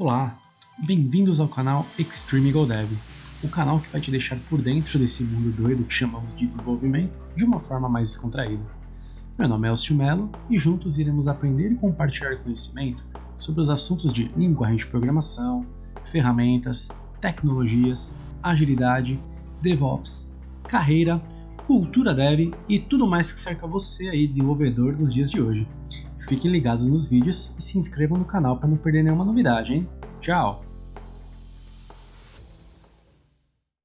Olá, bem-vindos ao canal Extreme Go Dev, o canal que vai te deixar por dentro desse mundo doido que chamamos de desenvolvimento de uma forma mais descontraída. Meu nome é Elcio Mello e juntos iremos aprender e compartilhar conhecimento sobre os assuntos de linguagem de programação, ferramentas, tecnologias, agilidade, DevOps, carreira, cultura dev e tudo mais que cerca você aí desenvolvedor nos dias de hoje. Fiquem ligados nos vídeos e se inscrevam no canal para não perder nenhuma novidade, hein? Tchau!